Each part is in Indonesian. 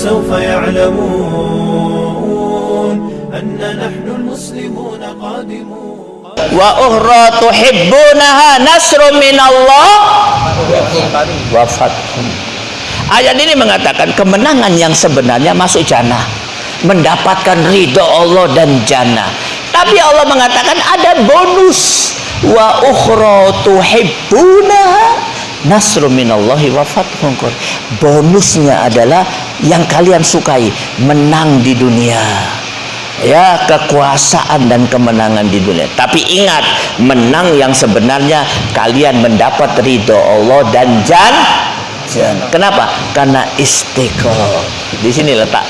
فسوف يعلمون أن نحن المسلمون قادمون wa ukhra tuhibbunaha nasrun minallah wa fathun ayat ini mengatakan kemenangan yang sebenarnya masuk jannah mendapatkan ridho Allah dan jannah tapi Allah mengatakan ada bonus wa ukhra tuhibbunaha nasrun minallahi wa fathun bonusnya adalah yang kalian sukai menang di dunia. Ya kekuasaan dan kemenangan di dunia. Tapi ingat menang yang sebenarnya kalian mendapat ridho Allah dan jan jan- kenapa? Karena istiqomah. Di sini letak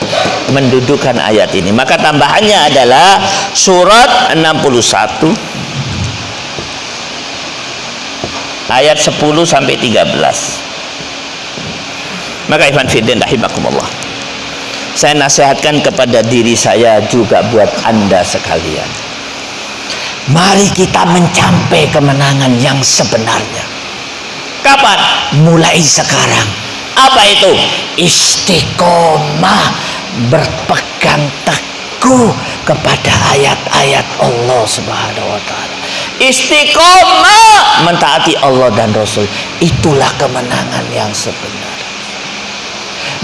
mendudukan ayat ini. Maka tambahannya adalah surat 61 ayat 10 sampai 13 maka Ivan Fiddin rahimakumullah. Saya nasihatkan kepada diri saya juga buat anda sekalian. Mari kita mencapai kemenangan yang sebenarnya. Kapan? mulai sekarang. Apa itu? istiqomah berpegang teguh kepada ayat-ayat Allah subhanahu wa ta'ala istiqomah mentaati Allah dan Rasul itulah kemenangan yang sebenarnya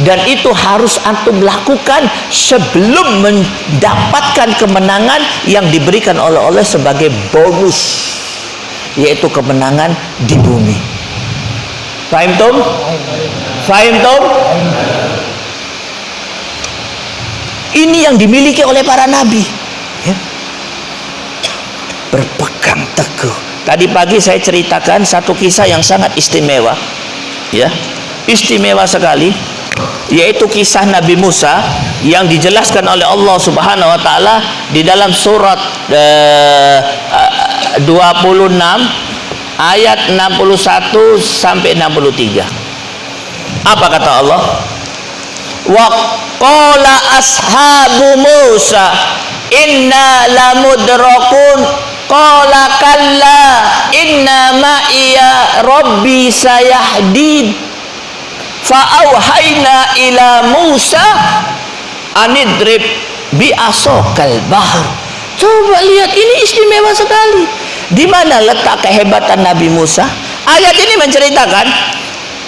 dan itu harus antum lakukan sebelum mendapatkan kemenangan yang diberikan oleh Allah sebagai bonus yaitu kemenangan di bumi Fahim Tom? Fahim Tom? Ini yang dimiliki oleh para nabi ya. Teguh Tadi pagi saya ceritakan satu kisah yang sangat istimewa ya Istimewa sekali yaitu kisah Nabi Musa yang dijelaskan oleh Allah Subhanahu wa taala di dalam surat uh, 26 ayat 61 sampai 63. Apa kata Allah? Wa qala ashabu Musa inna lamudrakun qala kalla inna ma'iya rabbi sayahdin fa'auhayna ila Musa anidrib bi asokal bahar coba lihat ini istimewa sekali. Di mana letak kehebatan Nabi Musa? Ayat ini menceritakan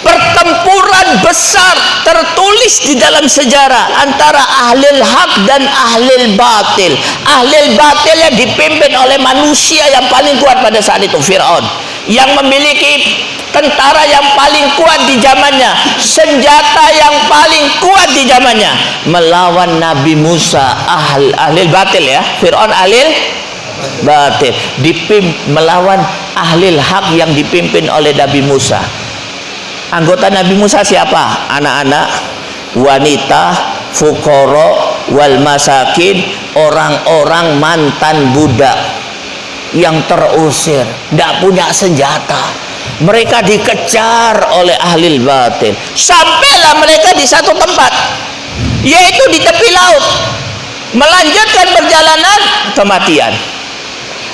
pertempuran besar tertulis di dalam sejarah antara ahli hak dan ahli batil. Ahli batil yang dipimpin oleh manusia yang paling kuat pada saat itu Fir'aun. Yang memiliki tentara yang paling kuat di zamannya senjata yang paling kuat di zamannya. Melawan Nabi Musa ahli, ahli batil ya. Fir'aun ahli batil. Dipim melawan ahli hak yang dipimpin oleh Nabi Musa anggota Nabi Musa siapa? Anak-anak wanita fukoro wal masakin orang-orang mantan budak yang terusir tidak punya senjata. Mereka dikejar oleh ahli batin. Sampailah mereka di satu tempat yaitu di tepi laut. Melanjutkan perjalanan kematian.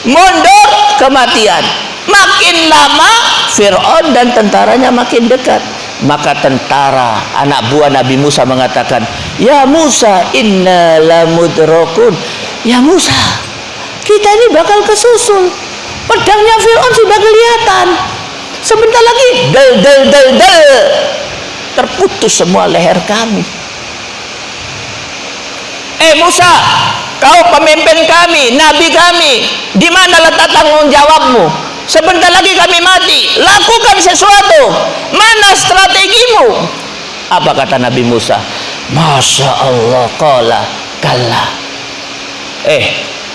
Mundur kematian makin lama Fir'aun dan tentaranya makin dekat. Maka tentara anak buah Nabi Musa mengatakan ya Musa inna lamudrokun ya Musa kita ini bakal kesusul pedangnya Fir'aun sudah kelihatan. Sebentar lagi del del del del. Terputus semua leher kami. Eh Musa kau pemimpin kami nabi kami di mana letak tanggung jawabmu sebentar lagi kami mati. Lakukan sesuatu. Mana strategimu? Apa kata Nabi Musa? Masya Allah kala. Kalah eh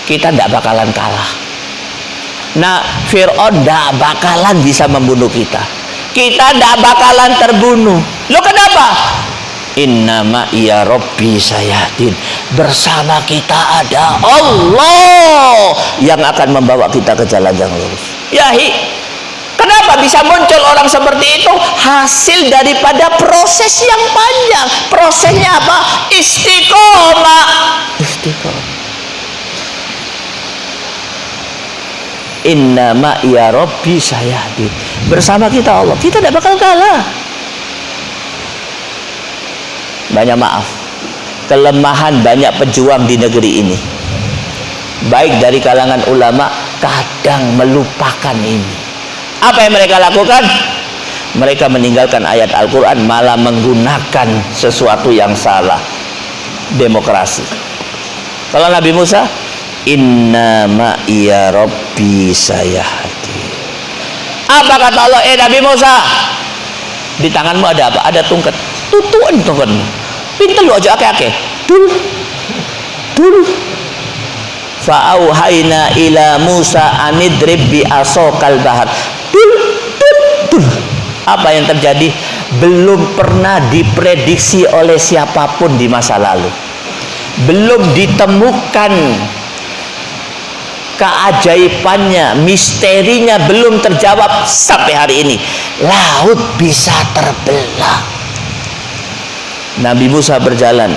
kita tidak bakalan kalah. Nah Fir'aun tidak bakalan bisa membunuh kita. Kita tidak bakalan terbunuh. Lo kenapa? Innama ya Rabbi sayahdin. Bersama kita ada Allah Yang akan membawa kita ke jalan yang lurus Yahi. Kenapa bisa muncul orang seperti itu? Hasil daripada proses yang panjang. Prosesnya apa? Istiqomah. Istiqomah. Innama ya Rabbi sayahdin. Bersama kita Allah. Kita tidak bakal kalah. Banyak maaf. Kelemahan banyak pejuang di negeri ini. Baik dari kalangan ulama kadang melupakan ini. Apa yang mereka lakukan? Mereka meninggalkan ayat Al-Quran malah menggunakan sesuatu yang salah. Demokrasi. Kalau Nabi Musa inna ma'iya rabbi sayahdi. Apa kata Allah? Eh Nabi Musa di tanganmu ada apa? Ada tungkat tutuan tungkatmu pinter lu aja ake-ake dulu. Dulu fa'auhayna ila Musa anidrib bi asokal bahar. Dul, dul, dul. apa yang terjadi? Belum pernah diprediksi oleh siapa pun di masa lalu. Belum ditemukan keajaibannya misterinya belum terjawab sampai hari ini. Laut bisa terbelah. Nabi Musa berjalan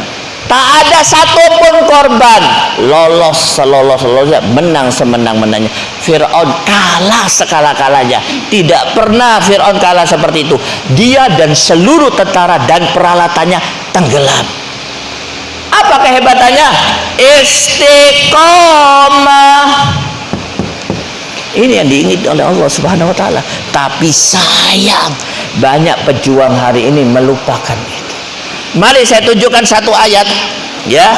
tak ada satupun korban. Lolos selolos selolosnya menang semenang menangnya. Fir'aun kalah sekala kalanya tidak pernah Fir'aun kalah seperti itu. Dia dan seluruh tentara dan peralatannya tenggelam. Apa kehebatannya? Istiqomah. Ini yang diinginkan oleh Allah subhanahu wa ta'ala. Tapi sayang banyak pejuang hari ini melupakan Mari saya tunjukkan satu ayat ya.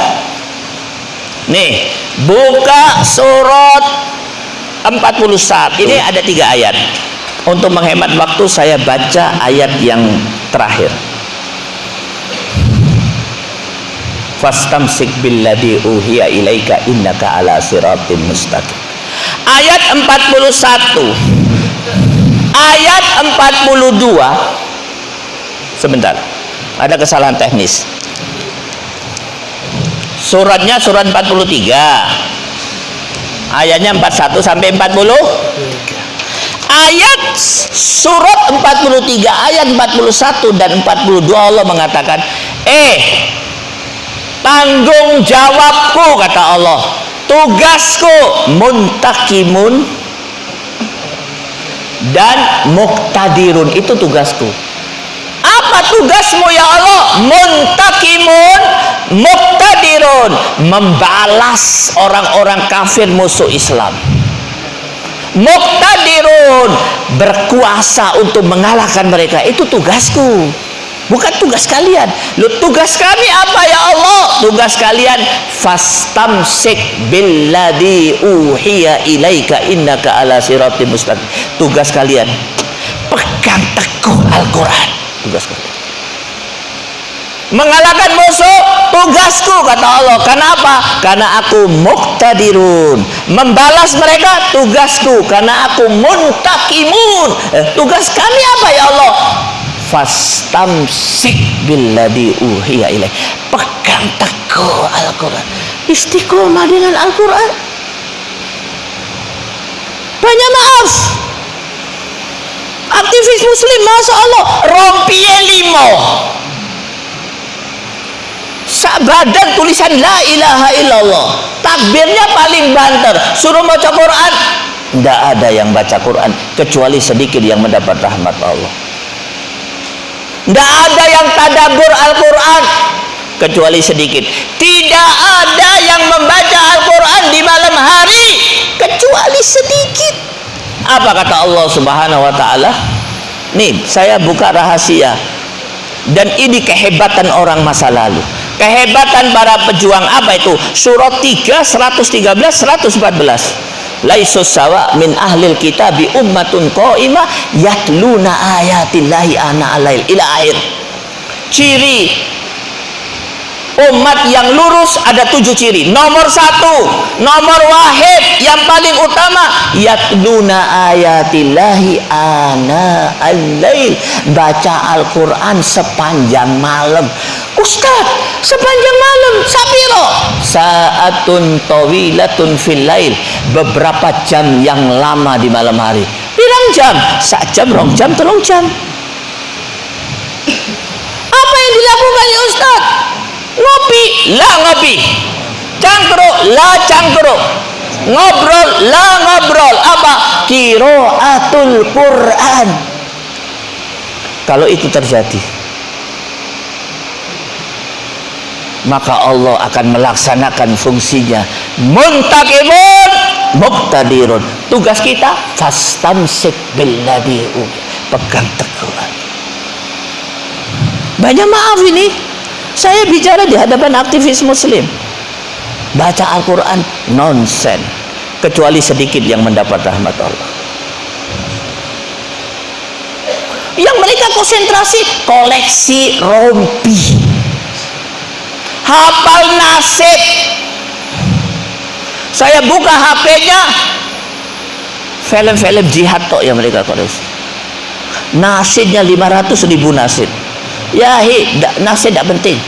Nih, buka surat 41. Ini ada tiga ayat. Untuk menghemat waktu saya baca ayat yang terakhir. Fastamsik billadhi uhiya ilaika innaka ala siratim mustaqim. Ayat 41. Ayat 42. Sebentar ada kesalahan teknis. Suratnya surat 43 ayatnya 41 sampai 40 ayat surat 43 ayat 41 dan 42 Allah mengatakan eh tanggung jawabku kata Allah tugasku muntakimun dan muktadirun itu tugasku apa tugasmu ya Allah? Muntakimun muktadirun membalas orang-orang kafir musuh Islam. Muktadirun berkuasa untuk mengalahkan mereka. Itu tugasku. Bukan tugas kalian. Lu tugas kami apa ya Allah? Tugas kalian fastamsik billadhi uhiya ilaika innaka ala siratim mustaqim. Tugas kalian pegang teguh Al-Quran tugasku mengalahkan musuh tugasku kata Allah. Kenapa karena aku muktadirun membalas mereka tugasku. Karena aku muntakimun. Eh, tugas kami apa ya Allah? Fastamsik billadhi uhiya ilaih. Pegang teguh Al-Quran. Istiqomah dengan Al-Quran. Banyak maaf aktivis muslim Masya Allah. Rompie limo sak badan tulisan la ilaha illallah. Takbirnya paling banter. Suruh baca Quran? Tidak ada yang baca Quran kecuali sedikit yang mendapat rahmat Allah. Tidak ada yang tadabur Al-Quran kecuali sedikit. Tidak ada yang membaca Al-Quran di malam hari kecuali sedikit apa kata Allah Subhanahu wa taala? Nih, saya buka rahasia. Dan ini kehebatan orang masa lalu. Kehebatan para pejuang apa itu? Surat 3 113 114. Laisus sawa min ahlil kitabi ummatun qaimah yatluna ayatillahi ana alail ila akhir. Ciri umat yang lurus ada tujuh ciri. Nomor satu nomor wahid yang paling utama yatluna ayatillahi ana al-lail. Baca Al-Quran sepanjang malam. Ustaz sepanjang malam sapiro saatun tawilatun fil lail. Beberapa jam yang lama di malam hari. Pirang jam? Sak jam rong jam telung jam. Apa yang dilakukan ya Ustaz ngopi lah ngopi. Cangkruk lah cangkruk. Ngobrol lah ngobrol. Apa? Kiraatul Quran. Kalau itu terjadi maka Allah akan melaksanakan fungsinya. Muntakimun muktadirun tugas kita fastamsik billadhi pegang teguh banyak maaf ini saya bicara di hadapan aktivis muslim. Baca Al-Quran nonsen kecuali sedikit yang mendapat rahmat Allah. Yang mereka konsentrasi koleksi rompi. Hafal nasib. Saya buka HP-nya film-film jihad tok yang mereka koleksi. Nasibnya 500 ribu nasib ya hi, nasib tidak penting.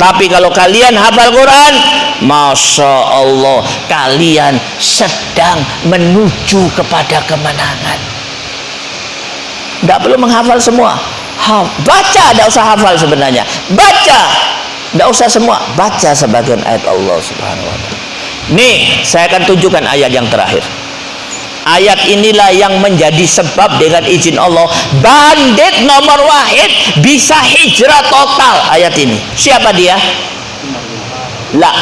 Tapi kalau kalian hafal Quran Masya Allah kalian sedang menuju kepada kemenangan. Tidak perlu menghafal semua. Ha, baca tidak usah hafal sebenarnya. Baca tidak usah semua. Baca sebagian ayat Allah subhanahu wa ta'ala. Nih saya akan tunjukkan ayat yang terakhir ayat inilah yang menjadi sebab dengan izin Allah bandit nomor wahid bisa hijrah total. Ayat ini. Siapa dia? la.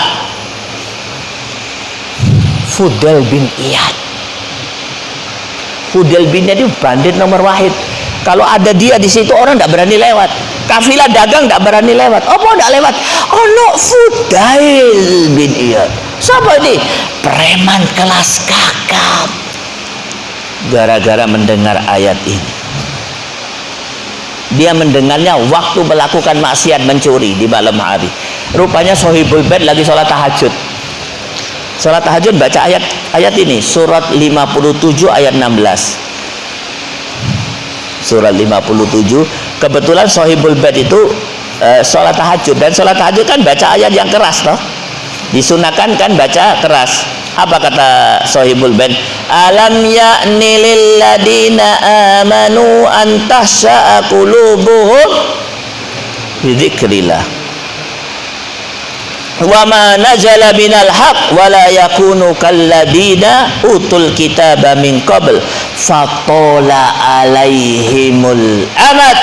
Fudel bin Iyad. Fudel bin Iyad itu bandit nomor wahid. Kalau ada dia di situ orang tidak berani lewat. Kafilah dagang tidak berani lewat. Apa tidak lewat? Oh no Fudail bin Iyad. Siapa ini? Preman kelas kakap gara-gara mendengar ayat ini. Dia mendengarnya waktu melakukan maksiat mencuri di malam hari. Rupanya sohibul bed lagi sholat tahajud. Sholat tahajud baca ayat ayat ini. Surat 57 ayat 16 surat 57 kebetulan sohibul bed itu uh, sholat tahajud. Dan sholat tahajud kan baca ayat yang keras toh disunahkan kan baca keras. Apa kata sohibul bed alam ya'ni lilladina amanu antahsya'a qulubuhum bidzikrillah wa ma nazala minal haq wa yakunu kalladina utul kitaba min qabl. Fatola alaihimul amad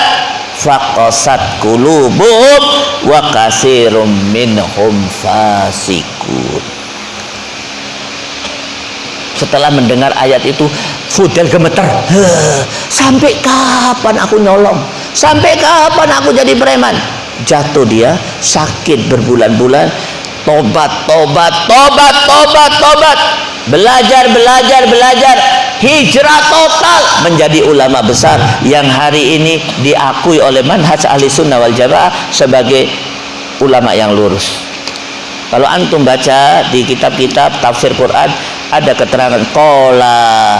faqasat qulubuhum wa kasirum minhum fasikun setelah mendengar ayat itu Fudel gemeter. Sampai kapan aku nyolong? Sampai kapan aku jadi preman? Jatuh dia sakit berbulan-bulan. Tobat tobat tobat tobat tobat. Belajar belajar belajar hijrah total menjadi ulama besar yang hari ini diakui oleh manhaj ahli sunnah wal jamaah sebagai ulama yang lurus kalau antum baca di kitab-kitab tafsir Quran ada keterangan kola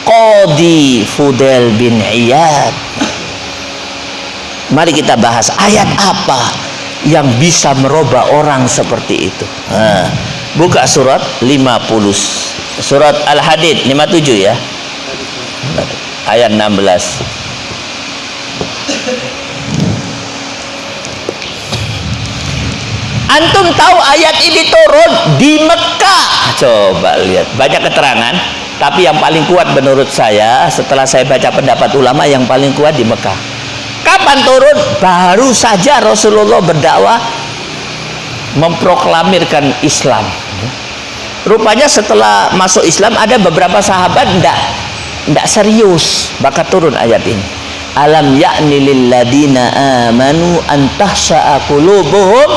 Qadi Fudel bin Iyad Mari kita bahas ayat apa yang bisa merubah orang seperti itu. Nah, buka surat 50. Surat Al-Hadid 57 ya. Ayat 16. Antum tahu ayat ini turun di Mekah. Coba lihat, banyak keterangan, tapi yang paling kuat menurut saya setelah saya baca pendapat ulama yang paling kuat di Mekah kapan turun baru saja Rasulullah berdakwah memproklamirkan Islam rupanya setelah masuk Islam ada beberapa sahabat tidak tidak serius maka turun ayat ini. Alam yakni lilladina amanu antahsya'a qulubuhum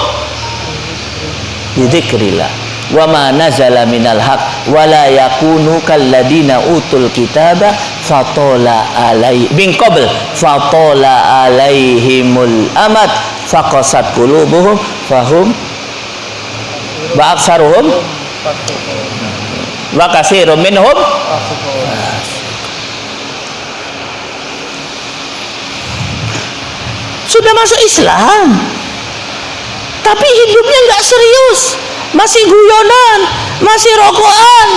bidzikrillah wa ma nazala minal haq wa la yakunu kalladina utul kitaba fatola alai bin qabl fatola alaihimul amad faqasat qulubuhum fahum wa aksaruhum wa kasirum minhum. Sudah masuk Islam. Tapi hidupnya nggak serius. Masih guyonan masih rokokan.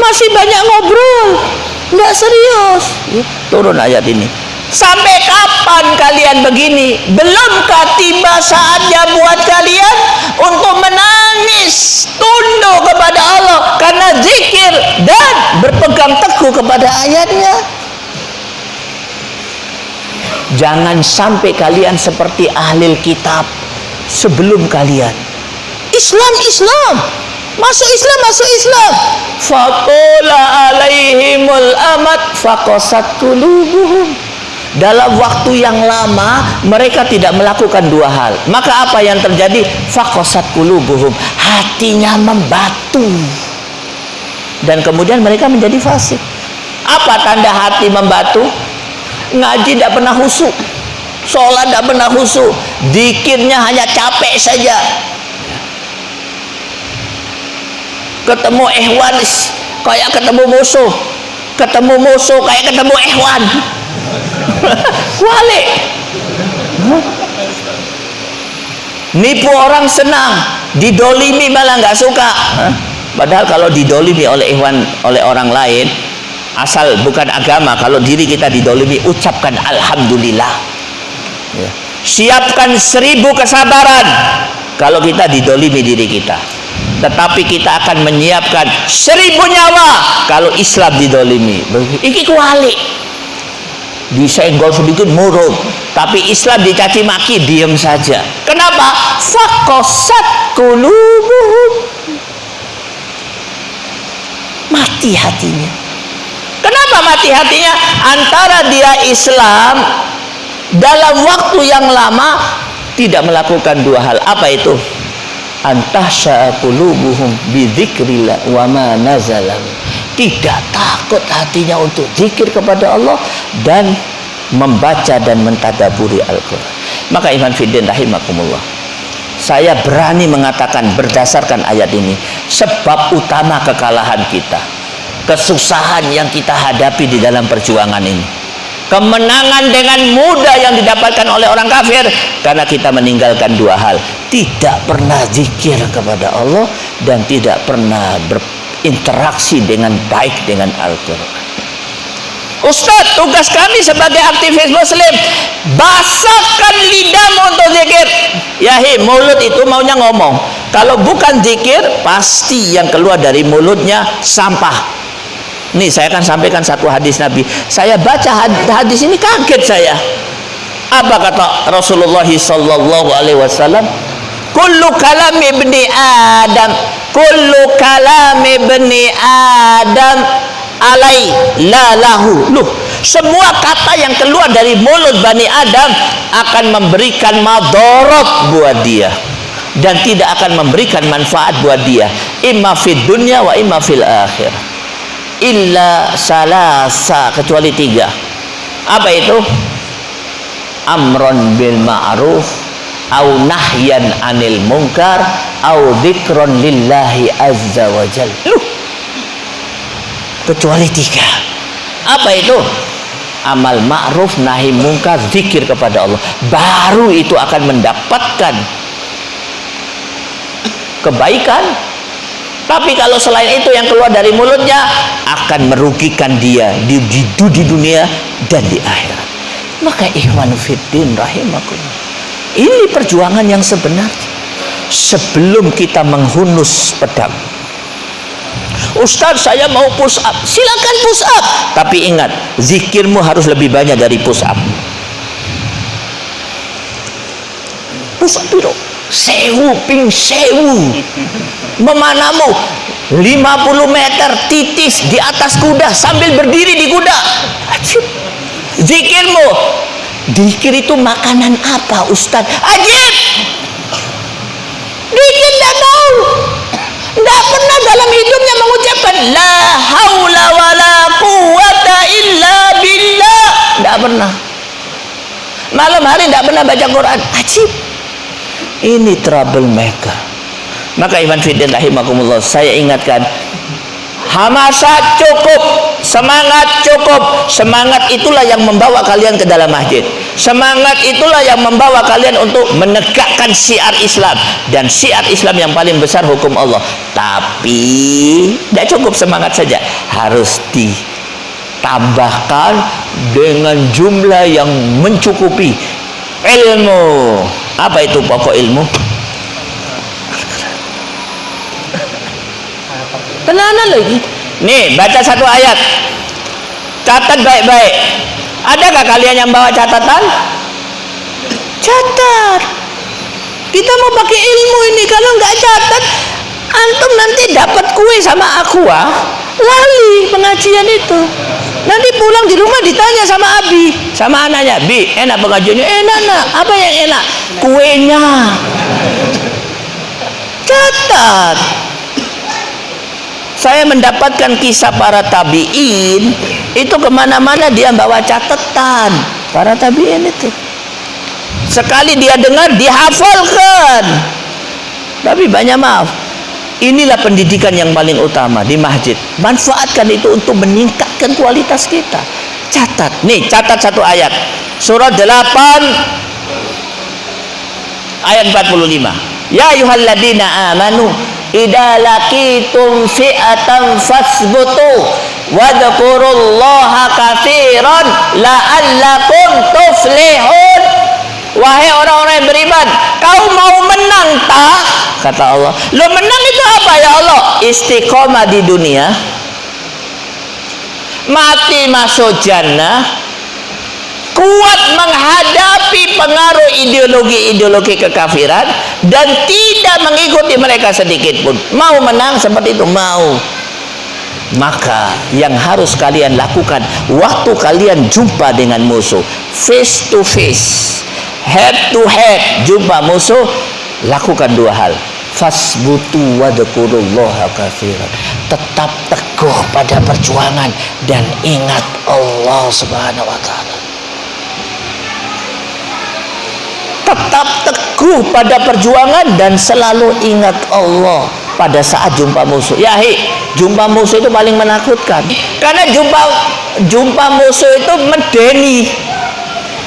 Masih banyak ngobrol. Nggak serius. Turun ayat ini sampai kapan kalian begini belumkah tiba saatnya buat kalian untuk menangis tunduk kepada Allah karena zikir dan berpegang teguh kepada ayatnya Jangan sampai kalian seperti ahli kitab sebelum kalian. Islam Islam. Masuk Islam, masuk Islam. Faqala alaihimul amat faqasat qulubuhum. Dalam waktu yang lama mereka tidak melakukan dua hal. Maka apa yang terjadi? Faqasat qulubuhum. Hatinya membatu. Dan kemudian mereka menjadi fasik. Apa tanda hati membatu? Ngaji tidak pernah husuk. Sholat tidak pernah husuk. Dikirnya hanya capek saja ketemu ehwan kayak ketemu musuh ketemu musuh kayak ketemu ehwan kualik nipu orang senang. Didolimi malah nggak suka. Padahal kalau didolimi oleh ehwan oleh orang lain asal bukan agama kalau diri kita didolimi ucapkan alhamdulillah. Ya. siapkan seribu kesabaran kalau kita didolimi diri kita. Tetapi kita akan menyiapkan seribu nyawa kalau Islam didolimi. Iki kuali disenggol sedikit murung tapi Islam dicaci maki diam saja. Kenapa? Fakosat kulubuhum. Mati hatinya. Kenapa mati hatinya? Antara dia Islam dalam waktu yang lama tidak melakukan dua hal. Apa itu? Antahsha qulubuhum bidzikrillah wa ma nazala tidak takut hatinya untuk zikir kepada Allah dan membaca dan mentadaburi Al-Quran. Maka iman fiddin rahimakumullah saya berani mengatakan berdasarkan ayat ini sebab utama kekalahan kita kesusahan yang kita hadapi di dalam perjuangan ini kemenangan dengan mudah yang didapatkan oleh orang kafir karena kita meninggalkan dua hal tidak pernah zikir kepada Allah dan tidak pernah berinteraksi dengan baik dengan Al-Quran Ustaz, tugas kami sebagai aktivis muslim basahkan lidahmu untuk zikir yahi mulut itu maunya ngomong kalau bukan zikir pasti yang keluar dari mulutnya sampah Nih saya akan sampaikan satu hadis Nabi. Saya baca hadis ini kaget saya. Apa kata Rasulullah sallallahu alaihi wasallam? Kullu kalam ibni Adam, kullu kalam ibni Adam alai la lahu. Loh, semua kata yang keluar dari mulut Bani Adam akan memberikan madorot buat dia dan tidak akan memberikan manfaat buat dia. Imma fid dunya wa imma fil akhirah. Illa salasa kecuali tiga. Apa itu? Amron bil ma'ruf au nahyan anil munkar au dzikron lillahi azza wa jal. Kecuali tiga. Apa itu? Amal ma'ruf nahi munkar zikir kepada Allah. Baru itu akan mendapatkan kebaikan. Tapi kalau selain itu yang keluar dari mulutnya akan merugikan dia di, di, di dunia dan di akhirat. Maka ikhwan fiddin rahimakumullah. Ini perjuangan yang sebenarnya. Sebelum kita menghunus pedang. Ustaz saya mau push up. Silakan push up. Tapi ingat, zikirmu harus lebih banyak dari push up. Push up itu sewu ping sewu memanamu 50 meter titis di atas kuda sambil berdiri di kuda zikirmu zikir itu makanan apa Ustaz? Ajib! Zikir tidak tahu tidak pernah dalam hidupnya mengucapkan la haula wa la quwata illa billah. Tidak pernah. Malam hari tidak pernah baca Quran. Ajib. Ini troublemaker maka Iman Fiddin rahimakumullah saya ingatkan hamasa cukup semangat cukup. Semangat itulah yang membawa kalian ke dalam masjid. Semangat itulah yang membawa kalian untuk menegakkan syiar Islam. Dan syiar Islam yang paling besar hukum Allah. Tapi tidak cukup semangat saja. Harus ditambahkan dengan jumlah yang mencukupi ilmu. Apa itu pokok ilmu? Tenanan lagi nih baca satu ayat catat baik-baik Adakah kalian yang bawa catatan? Catat. Kita mau pakai ilmu ini kalau nggak catat, antum nanti dapat kue sama aku ah. Lali pengajian itu. Nanti pulang di rumah ditanya sama Abi, sama anaknya, Bi, enak pengajiannya? Enak, nak. Apa yang enak? Kuenya. Catat. Saya mendapatkan kisah para tabiin itu ke mana-mana dia bawa catatan para tabiin itu. Sekali dia dengar dihafalkan. Tapi banyak maaf. Inilah pendidikan yang paling utama di masjid. Manfaatkan itu untuk meningkatkan kualitas kita. Catat. Nih, catat satu ayat. Surat 8 ayat 45. Ya ayyuhalladzina amanu idza laqitum fi'atan fasbutu wadhkurullaha katsiran la'allakum tuflihun. Wahai orang-orang yang beriman kau mau menang tak? Kata Allah. Lo menang itu apa ya Allah? Istiqomah di dunia. Mati masuk jannah kuat menghadapi pengaruh ideologi-ideologi kekafiran dan tidak mengikuti mereka sedikit pun. Mau menang seperti itu mau. Maka yang harus kalian lakukan waktu kalian jumpa dengan musuh face to face head to head jumpa musuh lakukan dua hal. Fasbutu wadkurullaha kafiran tetap teguh pada perjuangan dan ingat Allah subhanahu wa ta'ala tetap teguh pada perjuangan dan selalu ingat Allah pada saat jumpa musuh. Ya, hi, jumpa musuh itu paling menakutkan. Karena jumpa jumpa musuh itu medeni.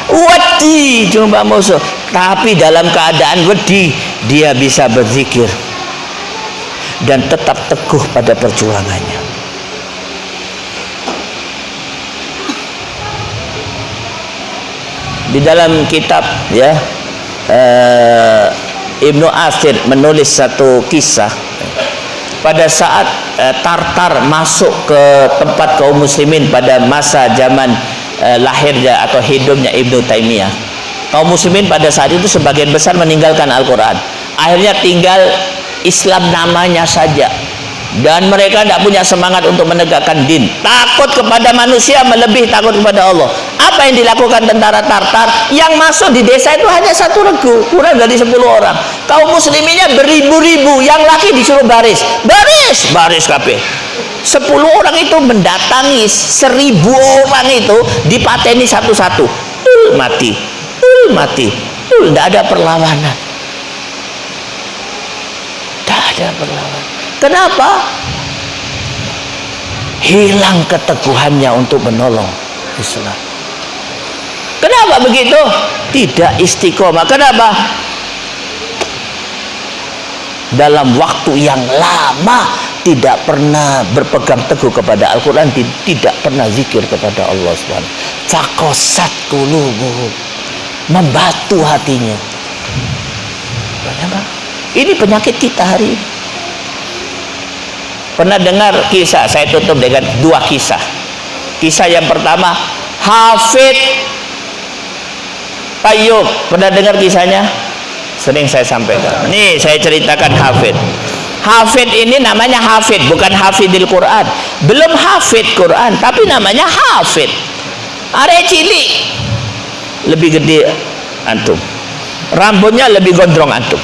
Wedi jumpa musuh, tapi dalam keadaan wedi dia bisa berzikir dan tetap teguh pada perjuangannya. Di dalam kitab ya uh, Ibnu Asir menulis satu kisah. Pada saat uh, Tartar masuk ke tempat kaum muslimin pada masa zaman uh, lahirnya atau hidupnya Ibnu Taimiyah. Kaum muslimin pada saat itu sebagian besar meninggalkan Al-Quran. Akhirnya tinggal Islam namanya saja dan mereka tidak punya semangat untuk menegakkan din. Takut kepada manusia melebihi takut kepada Allah. Apa yang dilakukan tentara Tartar? Yang masuk di desa itu hanya satu regu. Kurang dari 10 orang. Kaum musliminnya beribu-ribu. Yang laki disuruh baris. Baris! Baris kabeh. 10 orang itu mendatangi seribu orang itu dipateni satu-satu. Mati. Mati. Tidak ada perlawanan. Tidak ada perlawanan kenapa? Hilang keteguhannya untuk menolong Islam. Kenapa begitu? Tidak istiqomah. Kenapa? Dalam waktu yang lama tidak pernah berpegang teguh kepada Al-Quran tidak pernah zikir kepada Allah SWT fakosat kulubuhum membatu hatinya. Ini penyakit kita hari ini pernah dengar kisah? Saya tutup dengan dua kisah. Kisah yang pertama Hafid Tayyub. Pernah dengar kisahnya? Sering saya sampaikan. Ini saya ceritakan Hafid. Hafid ini namanya Hafid bukan Hafidil Quran. Belum Hafid Quran tapi namanya Hafid. Are cilik. Lebih gede antum. Rambutnya lebih gondrong antum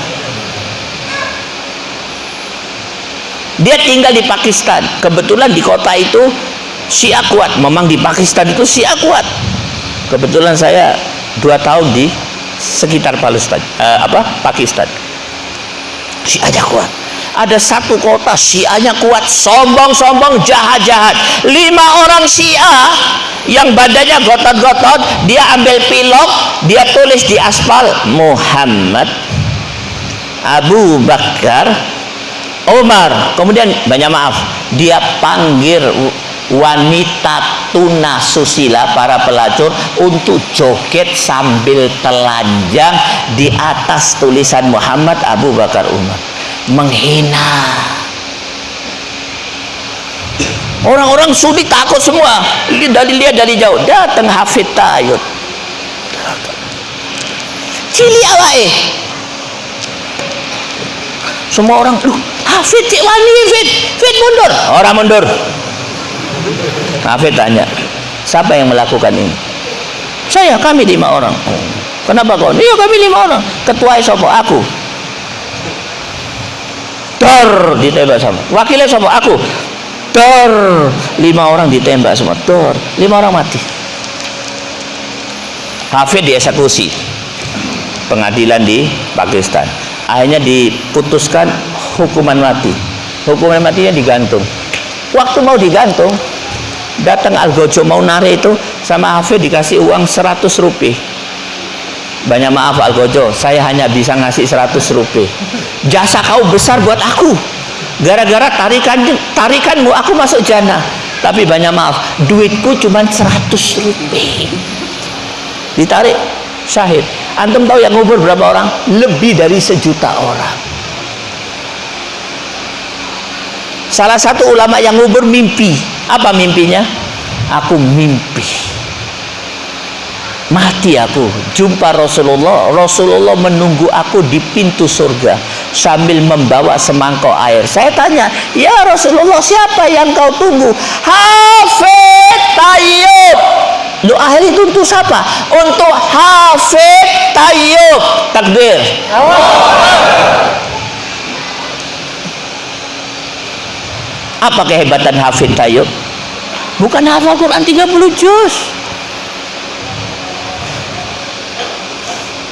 dia tinggal di Pakistan. Kebetulan di kota itu Syiah kuat. Memang di Pakistan itu Syiah kuat. Kebetulan saya dua tahun di sekitar Palestina eh, apa Pakistan. Syiahnya kuat. Ada satu kota Syiahnya kuat. Sombong-sombong jahat-jahat. Lima orang Syiah yang badannya gotot-gotot dia ambil pilok dia tulis di aspal Muhammad Abu Bakar Umar kemudian banyak maaf dia panggil wanita tuna susila para pelacur untuk joget sambil telanjang di atas tulisan Muhammad Abu Bakar Umar. Menghina. Orang-orang Suni takut semua. Dari lihat dari jauh. Datang Hafid Tayut. Cili awake semua orang lu Hafid cik wani Fit. Fit mundur. Orang mundur. Hafid tanya. Siapa yang melakukan ini? Saya kami lima orang. Kenapa kau? Iya kami lima orang. Ketua sopo? Aku. Dor ditembak sama. Wakilnya sopo? Aku. Dor lima orang ditembak semua. Dor lima orang mati. Hafid dieksekusi. Pengadilan di Pakistan. Akhirnya diputuskan hukuman mati. Hukuman matinya digantung. Waktu mau digantung datang Algojo mau nari itu sama Hafid dikasih uang 100 rupiah. Banyak maaf Algojo saya hanya bisa ngasih 100 rupiah. Jasa kau besar buat aku. Gara-gara tarikan tarikanmu aku masuk jannah. Tapi banyak maaf duitku cuma 100 rupiah. Ditarik syahid. Antum tahu yang ngubur berapa orang? Lebih dari sejuta orang salah satu ulama yang ngubur mimpi. Apa mimpinya? Aku mimpi. Mati aku. Jumpa Rasulullah. Rasulullah menunggu aku di pintu surga sambil membawa semangkok air. Saya tanya ya Rasulullah siapa yang kau tunggu? Hafid Tayyib. Lu ahli itu untuk siapa? Untuk Hafid Tayyub. Takbir. Apa kehebatan Hafid Tayyub? Bukan hafal Quran 30 juz.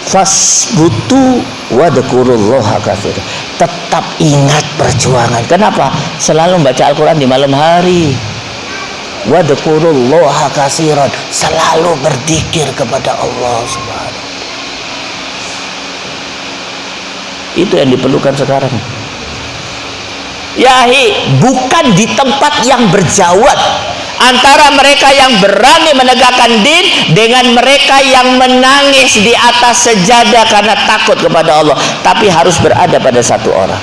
Fasbutu wadkurullaha kafir. Tetap ingat perjuangan. Kenapa? Selalu membaca Al-Quran di malam hari wadkurullaha kasiran selalu berzikir kepada Allah Subhanahu itu yang diperlukan sekarang yahi bukan di tempat yang berjawab antara mereka yang berani menegakkan din dengan mereka yang menangis di atas sejadah karena takut kepada Allah. Tapi harus berada pada satu orang.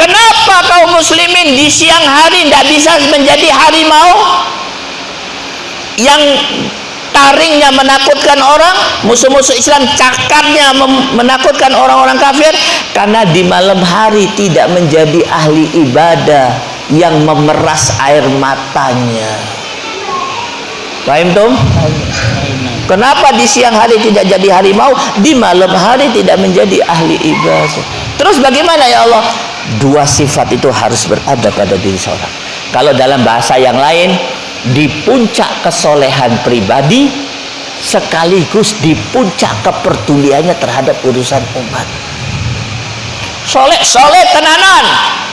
Kenapa kaum muslimin di siang hari tidak bisa menjadi harimau? Yang taringnya menakutkan orang, musuh-musuh Islam cakarnya menakutkan orang-orang kafir karena di malam hari tidak menjadi ahli ibadah yang memeras air matanya. Paham Tom? Kenapa di siang hari tidak jadi harimau, di malam hari tidak menjadi ahli ibadah? Terus bagaimana ya Allah? dua sifat itu harus berada pada diri seorang kalau dalam bahasa yang lain di puncak kesolehan pribadi sekaligus di puncak kepeduliannya terhadap urusan umat. Soleh soleh tenanan.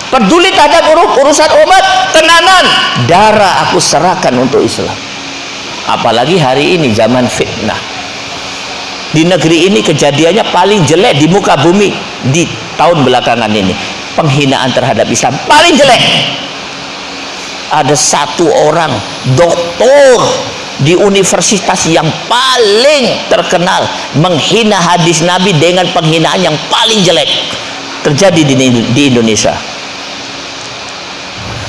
Peduli terhadap urusan umat tenanan. Darah aku serahkan untuk Islam. Apalagi hari ini zaman fitnah. Di negeri ini kejadiannya paling jelek di muka bumi di tahun belakangan ini. Penghinaan terhadap Islam paling jelek ada satu orang doktor di universitas yang paling terkenal menghina hadis Nabi dengan penghinaan yang paling jelek terjadi di, di Indonesia.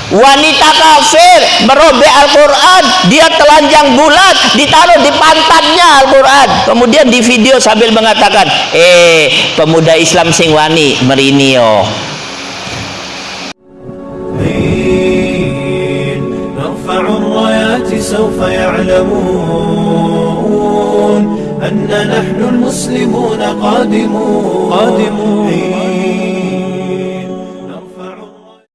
Wanita kafir merobek Al-Quran dia telanjang bulat ditaruh di pantatnya Al-Quran. Kemudian di video sambil mengatakan eh pemuda Islam sing wani merinio سوف يعلمون أن نحن المسلمون قادمون, قادمون.